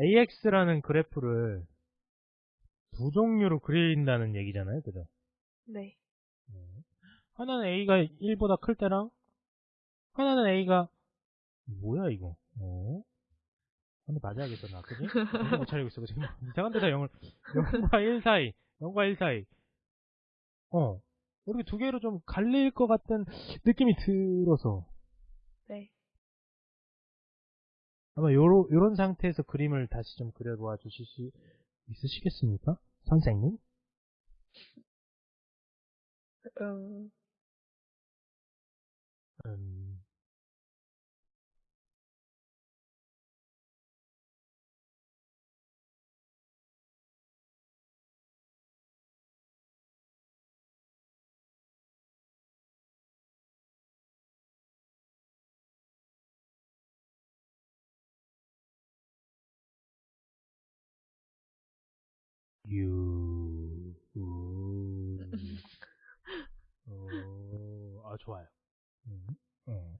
AX라는 그래프를 두 종류로 그린다는 얘기잖아요. 그죠? 네. 하나는 A가 1보다 클 때랑 하나는 A가 뭐야 이거? 어? 근데 맞아야겠어 나 그지? 못 차리고 있어 지금 이상한 데다 0을 0과 1 사이 0과 1 사이 어 이렇게 두 개로 좀 갈릴 것 같은 느낌이 들어서 네. 아마 요로, 요런 상태에서 그림을 다시 좀 그려놓아 주실 수 있으시겠습니까? 선생님? 음, 음, 유, 우, 오, 아, 좋아요. 음, 음.